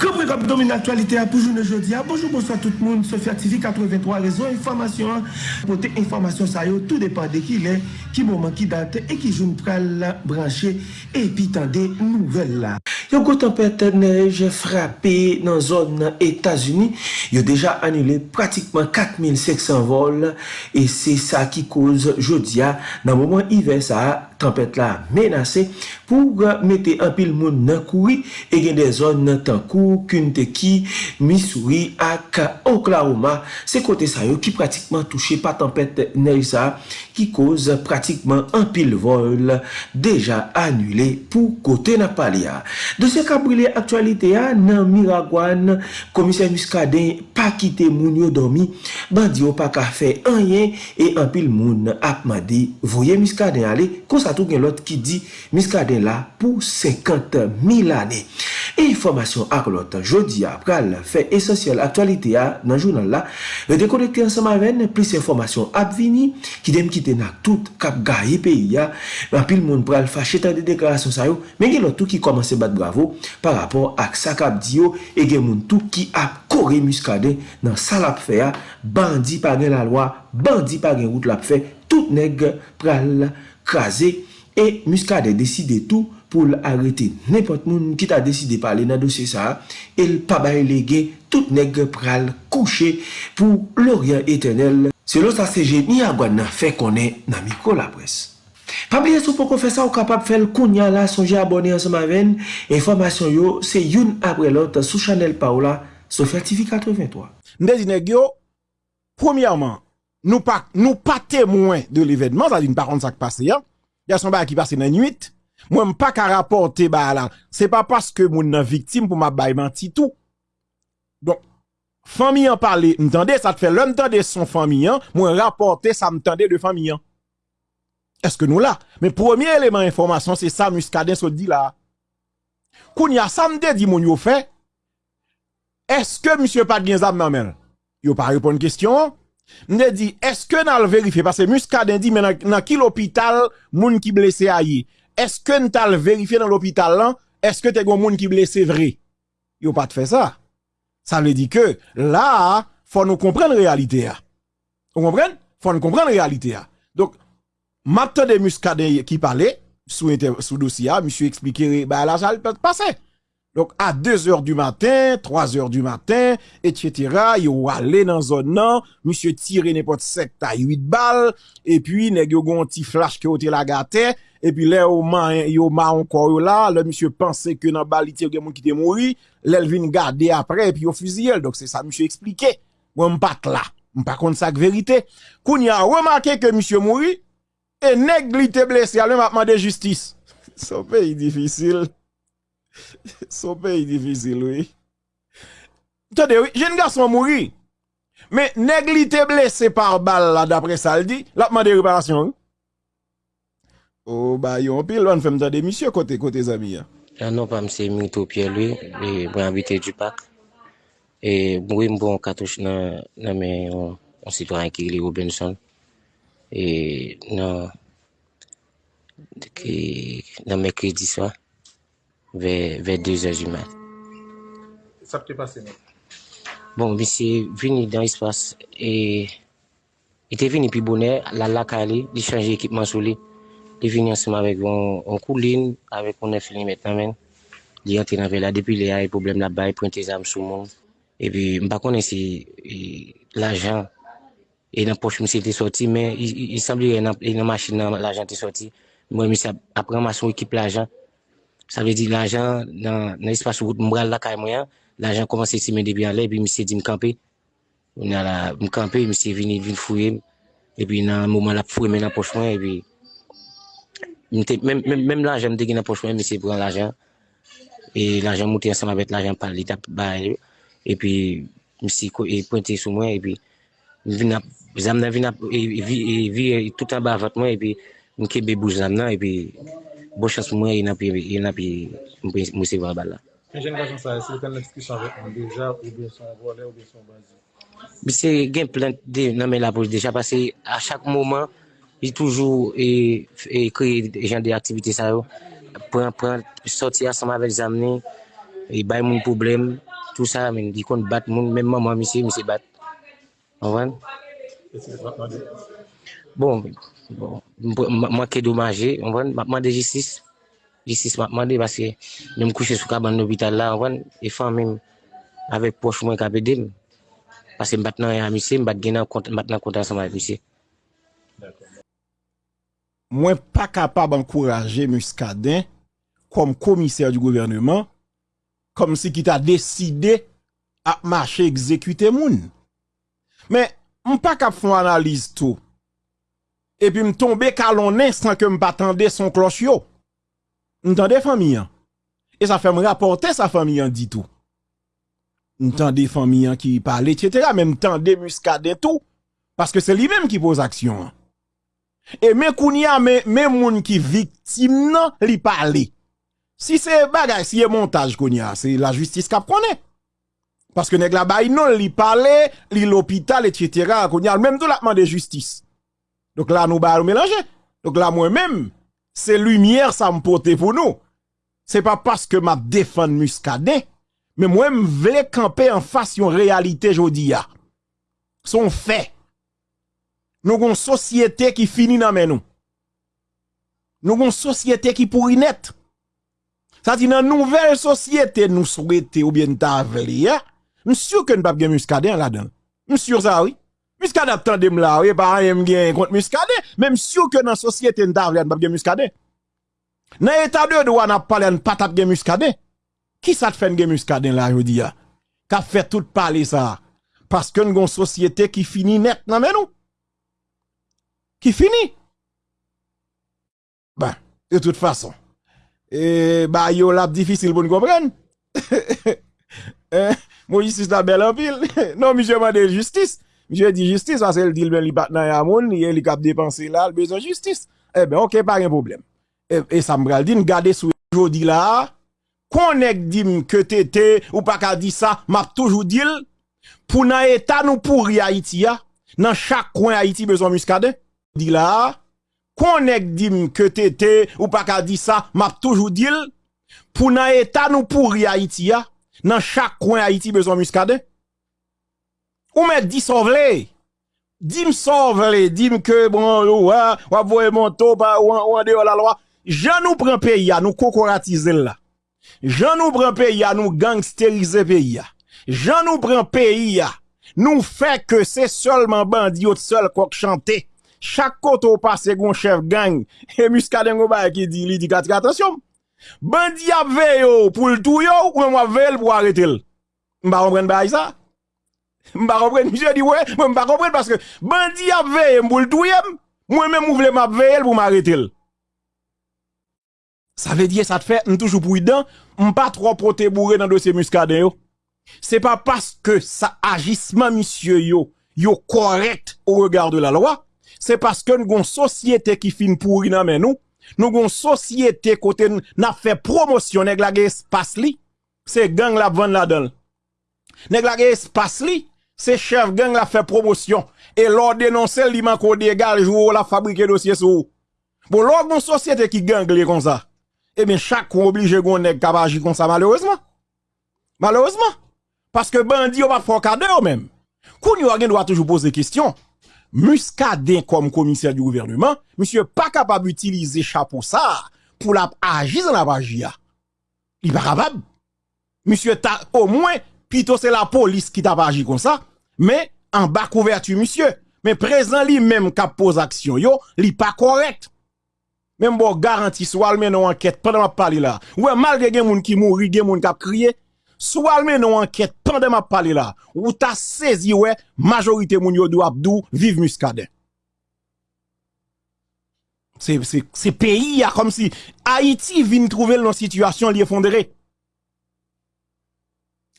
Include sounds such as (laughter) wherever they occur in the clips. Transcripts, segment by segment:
Comme on domine l'actualité à bonjour aujourd'hui. Ah, bonjour, bonsoir tout le monde. Sophia TV 83 réseau information. Pour information ça y tout dépend de qui il est, qui moment qui date et qui jour pral branché et puis des nouvelles là. Yon go tempete nej frape nan zon nan Etasuni, yon deja anule pratikman 4500 vol, e se sa ki koz jodia nan mouman ive sa tempete la menase pou mette an moun nan koui, e gen de zon nan Tankou, Kunteki, Missouri ak Oklahoma, se kote sa yo ki pratikman touche pa tempete nej sa, ki koz pratikman an pil vol deja anule pou kote na pali ya. Dosye kabrile aktualite ya nan Miragwan, komisyen muskaden pa kite moun yo domi, bandi yo pa ka fe anyen e an pil moun apman voye muskaden ale, konsato gen lot ki di muskaden la pou 50 mil ane. E informasyon ak lot, jodi apral, fe esensyel aktualite ya nan jounan la, redekonekte ansama ven, plis informasyon ap vini, ki dem kite sosyete nan tout kap gaye peyi ya, nan pil moun pral fache tan de deklarasyon sa yo, men gen lotou ki komanse bat bravo par rapport ak sa kap diyo e gen moun tou ki ap kore muskade nan sa lap fe ya, bandi pa gen la lwa, bandi pa gen route lap fe, tout neg pral krasi e muskade deside tou pou l'arete nepot moun ki ta deside pale nan dosye sa, el pa baye lege tout neg pral kouche pou l'orient etenel. Selon sa se jeni a gwa nan fe konen nan miko la pres. Pabliye sou pou kon fè sa ou kapap fèl koun ya la sonje abonè an soma ven, informasyon yo se youn apre lot sou chanel pa ou la sou fertifi 83. Ndezi negyo, premiyaman, nou pa, nou pa temwen de l'evenman, sa di nou pa kont sa k pase ya, ya son ba ki pase nan yuit, mwen pa ka raporte ba la, se pa paske moun nan viktim pou ma bayman titou. Don, fami an pale, ntande, sa te fe lè ntande son fami an, mwen raporte sa ntande de fami an. Eske nou la? Men premier eleman informasyon, se sa muskaden so di la. Koun ya samde di moun yo fe, eske msye pat gen zab nanmen? Yo pa repon kestyon. Mne di, eske nan l verife, pase muskaden di, men nan ki l opital moun ki blese a ye? Eske n tal verifiye nan l'opital lan, eske te gwa moun ki blese vre? Yo pa te fe sa. Sa le di ke, la, fwa nou kompren realite ya. Ou kompren? Fwa nou kompren realite ya. Donk, matte de muskade ki pale, sou dosi ya, msye eksplikere, ba la jal pe te pase. Donk, a 2 or du maten, 3 or du maten, etchetera, yo wale nan zon nan, msye tire nepot 7 a 8 bal, e pi neg yo gwa ti flash ke ote la gate, epi le yo man yo ma yo (laughs) (laughs) la, le pense ke nan balite yo gen moun ki te mouri, le vin gade apre, epi yo fuziyel, dok se sa misyo explike, wè mpak la, mpak kont sak verite, koun ya remake ke misyo mouri, e neglite blese, alè mapman de justis, so pe yi difisil, so pe yi difisil, wè, tade wè, jen gason mouri, me neglite blese par bal la, dapre saldi, lapman de reparasyon, wè, O, ba yon pil wan fèm ta demisyon kote kote zami ya? Ya Anon pa mse mito pye lwe, mwen habite du pak. E mwen mbon katouche bon, nan, nan men yon sitwany ki li Robinson. E nan, non, ki, nan men kredi swa, ve, ve 2 an du mat. Sa pte pase nan? Bon, mse vini dan espas, e, ite vini pi bonè, la laka li, li chanje ekipman sou li. Li vini ansama vek yon koulin, avek yon nef li metan men. Li yon tenan ve la depi li a yon problem la bay, pointe zam sou moun. E pi mba konen si e, l'ajan, e nan poch misi te soti, men yi sembli yon nan machin nan l'ajan te soti. Mwen misi ap ramason ekip l'ajan. Sa vle di l'ajan nan espasyon gout mbral la kay mwen, l'ajan komanse si men debi an le, bi misi di mkampi. Mwen la mkampi, misi vini vin fouye, e pi nan mouman la fouye men nan poch mwen, e pi... Mèm l'ajan mte gen apochwen, mè se pran l'ajan. E l'ajan mouti ansan avèk l'ajan pal li tap bay. E pi mè se pointe sou mwen. E pi zam nan vin ap, e vi tout an ba avat mwen. E pi mè kebe bouj zam nan. E pi bo chans mwen yon api mwen se vwa bal la. Mè jen gajan sa, se yon ekskusyon avèk mwen deja ou bien son volè ou bien son bazi? Mè se gen plant de nan men la pouj deja. Pase a chak mouman, J toujou e kreye jen de aktivite sa yo. Pren, pren, soti asan mavel zamne. E bay moun poublem. tout sa men, di kon bat moun, men maman misye, misye bat. Mande. Bon, bon, mwen ke domaje, anvan, mwen de jistis, jistis mwen mande, baske nou m kouche sou ka ban l'hobital la, anvan, e fan men, avek poch mwen ka bedem, baske m bat nan yon misye, m bat genan, m bat nan kontan sa mwen misye. Mwen pa kapab ankouraje Muscadet kom komiser du gouvernement kom si ki ta deside ap mache ekzekute moun. Men, mwen pa kap fon analize tou. Epi m tombe kalonnen san ke m patande son kloch yo. M tande famiyan. E sa fe m raporte sa famiyan di tou. M tande famiyan ki pale, etc. Men m tande Muscadet tou. Paske se li menm ki pose aksyon an. E men koun ya men moun ki viktim nan li pale. Si se bagay, si ye montaj koun ya, se la justis kap konen. Paske neg la bay non li pale, li l'opital, etc. Koun ya, menm do lakman de justis. Dok la nou bay nou melange. Dok la mwen menm, se lumièr sa mpote pou nou. Se pa paske ma defan muskade, men mwen vle kampe an fasyon realite jodi ya. Son fè. Nou gon sosyete ki fini nan men nou. Nou gon sosyete ki pouri net. Sa ti nan nouvel sosyete nou souwete ou bien ta aveli ya. Msyou ke n pap gen muskade an la den. Msyou sa oui. Muskade ap tendem la oui. Par an yon gen kont muskade. Men msyou ke nan sosyete n ta aveli an pap gen muskade. Nan etade ou an ap pale an pat ap gen muskade. Ki sa te fen gen muskade an la jodi ya. Ka fe tout pale sa. Paske nou gon sosyete ki fini net nan men nou. Ki fini. Ben, de tout fason. E, ba yo lap difisil pou nou kompren. Mou jistis la bel anpil. Non, mi jè man de justis. Mi jè di justis, ase el dil ben li bat nan yamoun, ye li kap depanse la, l bezon justis. E ben, ok, pa gen problem. E sa mbral din, gade sou jodi la, konek dim ke te te, ou pa ka di sa, map toujou dil, pou nan etan ou pou ri Haiti ya, nan chak kwen Haiti bezon muskade, di la, konek dim te te, ou pa ka di sa, map toujou dil, pou nan etan ou pou ri Haiti ya, nan chak kwen Haiti bezon muskade, ou met di sovle, dim sovle, dim ke, bon, wap voye monto, ou an deyo la loa, jan nou pren peyi ya, nou kokoratize la, jan nou pren peyi ya, nou gangsterize peyi ya, jan nou pren peyi ya, nou fe ke se solman bandi chante, chak koto pase goun chef gang, e muskade ngo ba ki di li di kati katasyon, bandi ap veyo pou l'tou yo, ou mwa vel pou arete l, mba kompren ba sa? Mba kompren, mi se di we, mba kompren paske bandi ap veye mbou l'tou yem, mwen men mou vle map veye l pou m'arete l. Sa ve diye sa te fe, n toujou pou y dan, mpa tro prote bourre nan dosye muskade yo. Se pa paske sa agisman misye yo, yo korekt ou regard de la loa, se paske nou gon sosyete ki fin pouri nan men nou, nou gon sosyete kote na fe promosyon neg la espas li, se gang la la don. Neg la espas li, se chef gang la fe promosyon, e lor denonsel li man kode egal jou ou la fabrike dosye sou. Bon, lor gon sosyete ki gang li kon sa, e ben chak kon oblije gon neg kabaji kon sa malerouzman. Malerouzman. Paske bandi yo pa fokade yo men. Koun yo a toujou pose kistyon. Muskade kom komiser di gouvernement, monsye pa kapab utilize chapo sa pou la ajiz an ap ajia. Li pa kapab. Monsye ta, o mwen, pito se la polis ki ta kon sa, men, an bak ouvertu monsye. Men prezan li menm kap pose aksyon yo, li pa korekt. Men mbo garanti swal men nou anket, pandan ma pali la. Ouwe, malge gen moun ki mouri, gen moun kap kriye, Sou almen nou anket, pandan ma pale la, ou ta sezi we, majorite moun yo do abdou, vive muskade. Se peyi ya kom si, Haiti vin trouvel nan situasyon li efondere.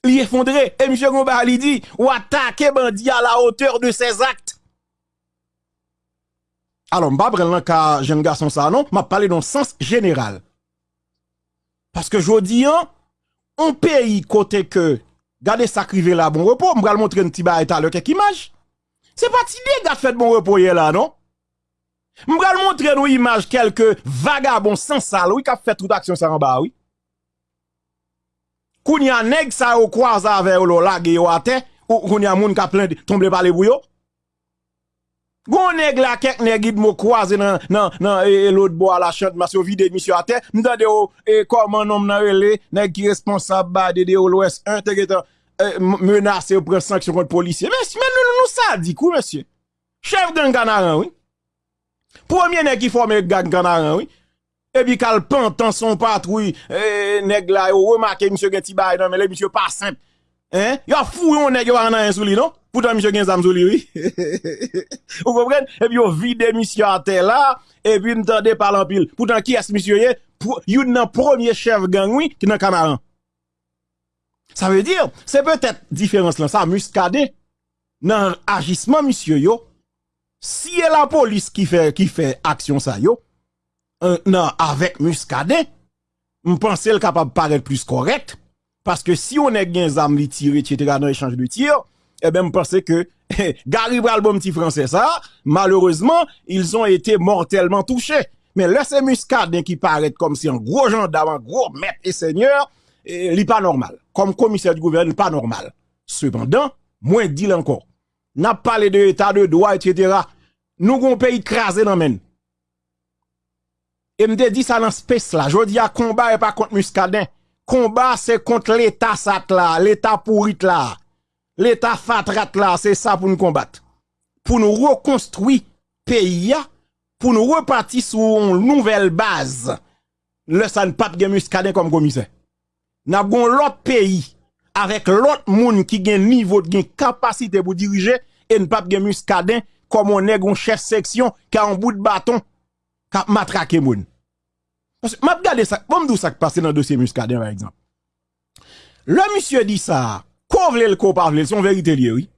Li efondere, e msye Gomba li di, ou atake bandi a la oteur de sez akt. Alon, mba nan ka jen gason sa anon, ma pale nan sens general. Paske jodi an, On peyi kote ke gade sakrive la bon repos, mbral montre n tiba etal kek imaj. Se pa ti de gade fet bon repos la, non? Mbral montre nou imaj kelke vagabon sensal, wik ap fet tout aksyon sa ramba, wik. Koun y a nèg ça au croise avec lo la yo à terre, ou koun y a moun ka plein tomber par les bouillons. Gon nèg la kek nèg guide mo croise nan nan nan e, l'autre bois la chante yo vide monsieur à terre. M'tande o e comment nom nan relé nèg qui responsable ba de l'ouest 1 te menacer ou prendre sanction contre policier. Mais mais nous nous ça dit kou monsieur. Chef d'un ganaran oui. Premier nèg qui forme gang ganaran oui. Et puis kal pantan son patrouille eh, nèg la remarqué monsieur gen non mais le monsieur pas simple. Hein? Yo fou yon nèg yo an nan sou li non? Pourtant monsieur gen zam oui. (laughs) Vous comprenez? Et puis yo vide monsieur à terre là et puis n'tendez pas en pile. Pourtant qui est monsieur yé? Yon nan premier chef gang oui qui nan Camaran. Ça veut dire c'est peut-être différence là ça muscadé dans agissement monsieur yo. Si c'est la police qui fait qui fait action ça yo, euh, non, avec Muscadet, je pense le capable paraître plus correct. Parce que si on est des armes li tirer, etc., dans l'échange de tir, eh ben, je pense que, Gary Bral, bon petit français, ça, malheureusement, ils ont été mortellement touchés. Mais là, c'est Muscadet qui paraît comme si un gros gendarme, un gros maître et seigneur, il n'est pas normal. Comme commissaire du gouvernement, pas normal. Cependant, moins dit encore. N'a parlé de état de droit, etc. Nous avons un pays crasé dans men. Et me dit ça dans space là. Je dis à combat et pas contre Muscadin. Combat c'est contre l'état sat là, l'état pourrit là. L'état fatrat là, c'est ça pour nous combattre. Pour nous reconstruire pays pour nous repartir sur une nouvelle base. Le ça ne pas de Muscadin comme commissaire. N'a gon l'autre pays avec l'autre monde qui gagne niveau de capacité pour diriger et ne pas comme on est un chef section qui a un bout de bâton qui a matraqué moun. Parce que m'a regardé ça, bon m'dou ça qui passe dans le dossier Muscadet par exemple. Le monsieur dit ça, quoi vle le ko pas vle, son vérité lié oui.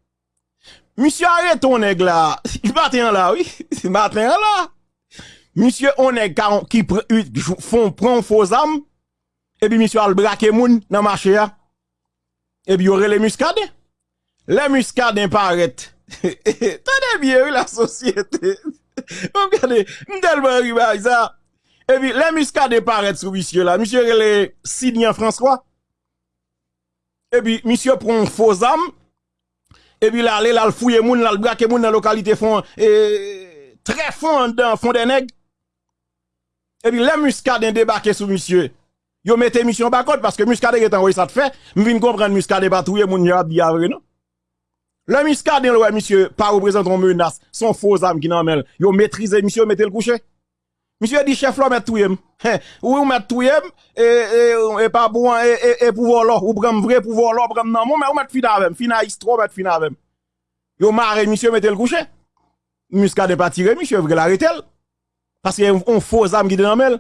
Monsieur arrête ton nèg là, (laughs) il matin là oui, (laughs) matin là. Monsieur on est qui font prend faux armes et puis monsieur al braquer moun dans marché là. Et puis aurait les muscadins. Les muscadins paraît. (laughs) Tenez bien oui la société. Regardez, m'tellement arrivé ça. Et puis, les muscades paraît sous monsieur là. Monsieur les Sidney François. Et puis, monsieur prend faux âme. Et puis, là, là, le fouille moun, là, le braque moun dans la localité fond, et, très fond dans fond des nègres. Et puis, les muscades débarqué sous monsieur. Yo mettez mission bas parce que muscade est envoyé ça te fait. M'vin comprendre muscade pas touyer moun yo bien vrai non? Le muscade ouais monsieur pas représente une menace, son faux âme qui n'en mêle. Yo maîtriser monsieur mettez le coucher. Monsieur dit chef là met touyem. Ou ou met touyem et et pas bon et pouvoir là ou prendre vrai pouvoir là prendre non mais ou met fina avec fina istro met fina avec. Yo marre monsieur mettez le coucher. Muscade pas tirer monsieur vrai l'arrêter. Parce a un faux âme qui dans mêle.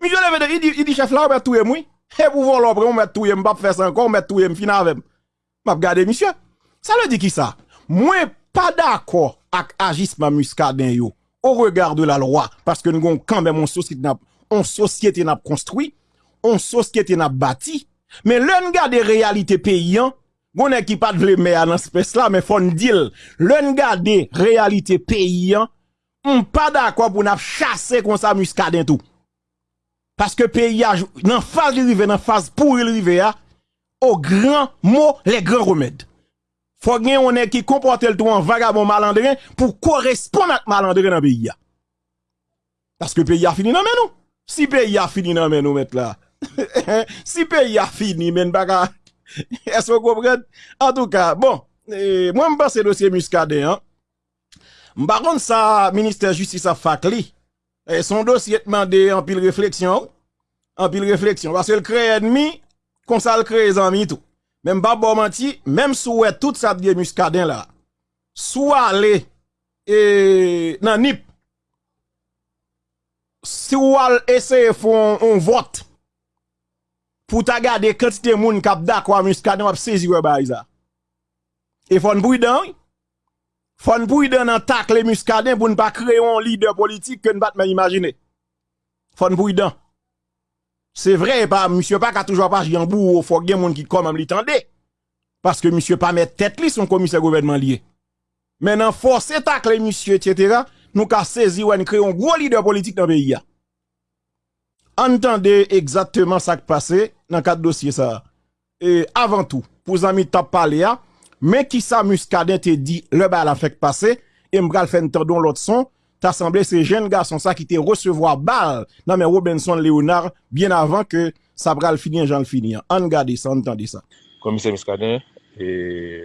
Monsieur lève il dit il dit chef là met touyem oui. Et pouvoir là prendre met touyem pas faire ça encore met touyem fina avec. M'a regarder monsieur. Ça veut dire qui ça? Moi pas d'accord avec agissement muscadin yo au regard de la loi, parce que nous avons quand même une société n'a société n'a construit, une société n'a bâti, mais l'un des réalités paysan, on n'est qui pas de le dans espèce là, mais faut dire, l'un des réalités paysan, on pas d'accord pour nous chasser comme ça muscadin tout. Parce que paysage, dans phase de river, dans phase pour river, au grand mot, les grands remèdes. Faut que on est qui comporte le tout en vagabond malandrin pour correspondre à malandrin dans le pays. Parce que le pays a fini non mais nous. Si le pays a fini non mais nous là. (laughs) si le pays a fini men baga. Est-ce que vous comprenez? En tout cas, bon, eh, moi je pense dossier muscadet hein. M'pa ça ministère justice a fakli. Et son dossier demandé en pile réflexion, en pile réflexion parce que le crée ennemi, comme ça le crée amis tout. Même pas même sous tout ça de muscadin là. Soit aller et nan nip. Si ou al essayer font un vote pour ta garder quantité moun kap d'accord muscadin va saisir ouais ba ça. Et faut prudent. Faut tacle muscadin pour ne pas créer un leader politique que ne pas imaginer. Faut. C'est vrai, pas, monsieur pas qu'à toujours pas jambou, faut gen moun qui comme li. Parce que monsieur pas mettre tête li son commissaire gouvernement lié. Maintenant, force tacle monsieur, etc., nous ka saisi ou créer un gros leader politique dans le pays. Entendez exactement ça qui passe dans quatre dossiers ça. e, avan tou, pou zami tap pale ya, men ki sa muskaden te di, le ba la fek pase, e mbral fen terdon lot son, ta semblé ces jeunes garçons ça qui te recevoir balle. Non mais Robinson Léonard bien avant que ça pral finir j'en finir on garde ça entendez ça. Commissaire Miscadin et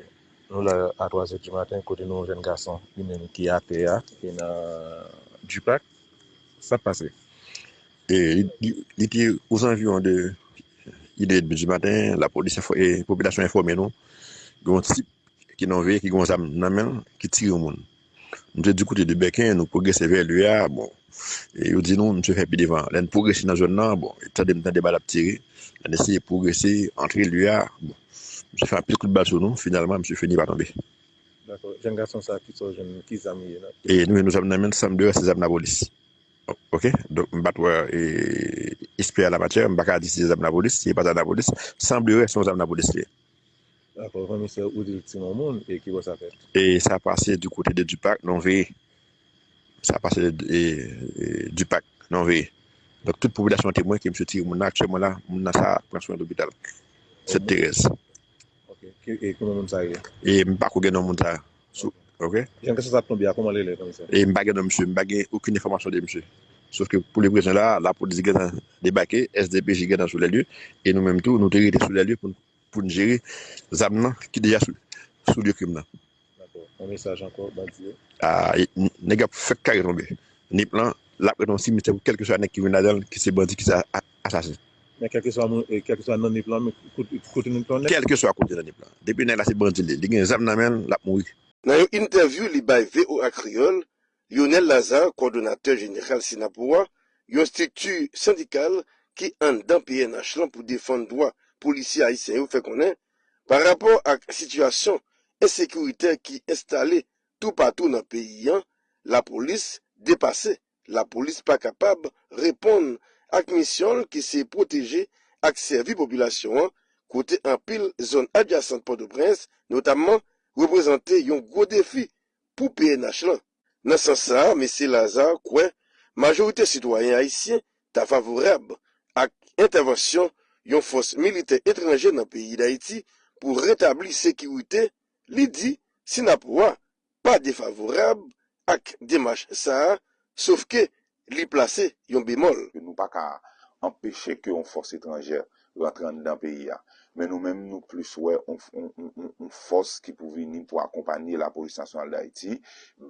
nous là à 3 h du matin côté nous jeune garçon lui-même qui a PA et dans du pack ça passait. Et il était aux environs de il est du matin la police et la population informée nous un type qui n'en veut qui gonzame nan men qui tire au monde. Mse di koute de Bekin, nou progresse ver lue a, bon. E yo di nou, mse fè pi devan. Len progresse nan zon nan, bon. E tade mtande bal ap tire. Len eseye progresse, entre lue a, bon. Mse fè apil kout bal sou nou, finalman mse fè ni ba tombe. D'akor, jen gason sa ki so jen ki zam ye nan? E nou nou zam nan men, sam de, se zam nan bolis. Ok, donc mbatwa espè a la matyè, mbaka di se zam nan bolis, se pa zam nan bolis, sam dewa se zam nan bolis liye. D'accord, kon misè ou dil ti moun moun, e ki bo sa fèt? E sa pase du kote de Dupak, nan veye. Sa pase de Dupak, nan veye. Dok tout populasyon temwen ki msè ti moun nan aktyèman la, moun nan sa pransyon l'opital. Sète Therese. Ok, e koman moun sa ye? E mbakou gen nan moun sa. Ok? Jan kè sa sa plombi a, koman lè lè kon misè? E mbagè nan msè, mbagè akoun informasyon de msè. Sauf que pour les présents là, la police est débarquée, SDPJ est dans sous les lieux, et nous-mêmes tout, nous sommes sous les lieux pour pour nous gérer les âmes qui déjà sous, sous le crime. D'accord. Un message encore, Badier. Ah, les gars, faites carré tomber. Ni plan, la dans le cimetière, quel que soit un qui vient là-dedans, qui c'est bandit, qui c'est assassin. Mais quel que soit dans les plans, côté dans plan. Quel que soit côté dans les plans. Depuis là, c'est bandit. Les gens, les âmes, la mourir. Dans une interview, li bay VOA Creole, Lionel Lazare, coordonnateur général Sinapoua, une structure syndicale qui en dans PNH pour défendre droit polisi Haitien yo fe konen, par rapport ak situasyon ensekurite ki installe tout patou nan peyi an, la polis depase, la polis pa kapab repon ak misyon ki se proteje ak servi populasyon an, kote an pil zon adjasant Port-au-Prince, notamman reprezente yon gwo defi pou PNH lan. Nan san sa, M. Lazare kwen, majorite sitwayen haisyen ta favorab ak intervensyon yon fos milite etranje nan peyi d'Haïti pou retabli sekiwite li di sinapwa pa defavorab ak demache sa, sauf ke li plase yon bemol. Nou pa ka empeshe ke yon fos etranje rentran nan peyi ya. Men nou menm nou plus wè yon fos ki pou vini pou akompanyi la polis nasyonal d'Haïti,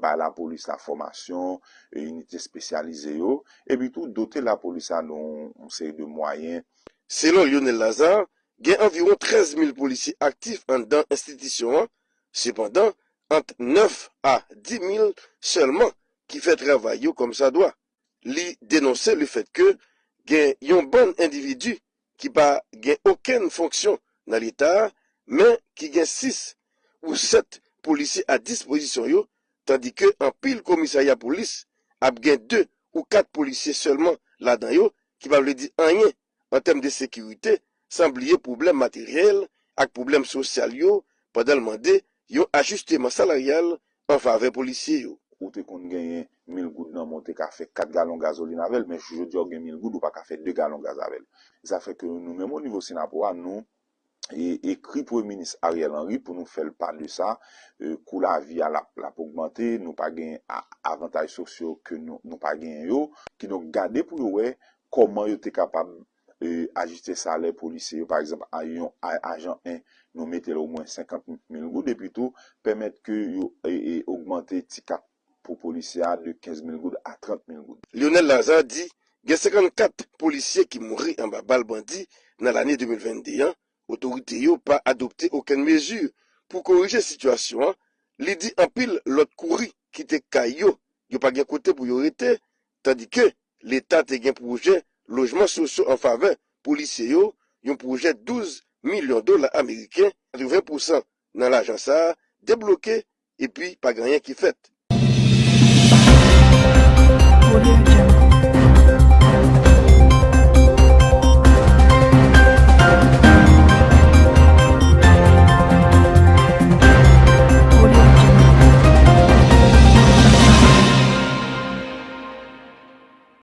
ba la polis la formasyon, unité spesyalize yo, e bitou dote la polis anon sey de mwayen Selon Lionel Lazare, gen environ 13 000 polisi aktif an dan institisyon an, sepandan, ant 9 a 10 000 selman ki fè travay yo kom sa doa. Li denonse le fèt ke gen yon bon individu ki pa gen oken fonksyon nan l'Etat, men ki gen 6 ou 7 polisi a disposisyon yo, tandi ke an pil komisaya polis ap gen 2 ou 4 polisi selman la dan yo ki pa vle di anyen an tem de sekirite, san bliye problem materyel ak problem sosyal yo, padal mande yon ajusteman salaryal an fave polisye yo. Ou te kon genyen 1000 goud nan monte ka fe 4 galon gazolin avel, men chou jodi yo gen 1000 goud ou pa ka fe 2 galon gaz avel. Sa fe ke nou menmou nivou Sinapowa nou ekri pou e minis Ariel Henry pou nou fel pan de sa, e, kou la vi a la, la pou augmente, nou pa genyen avantaj sosyo ke nou, nou pa genyen yo, ki nou gade pou yo we koman yo te kapab e, ajuste salè polise yo. par exemple, a yon ajan 1, nou mette lè ou mwen 50 000 goud, Depi tou, pèmèt ke yo e, e, augmente ti kat pou polisey a de 15 000 goud a 30 000 goud. Lionel Lazard di, gen 54 polisey ki mouri an ba bal bandi nan l'anè 2021, otorite yo pa adopte oken mezur pou korije situasyon an, li di an pil lot kouri ki te kay yo, yo pa gen kote pou yo rete, tandi ke l'Etat te gen proje lojman sosyo an fave pou lise yo yon proje 12 milyon dola Ameriken, 20% nan l'ajan sa, debloke, epi pa ganyan ki fet. Audio Jungle.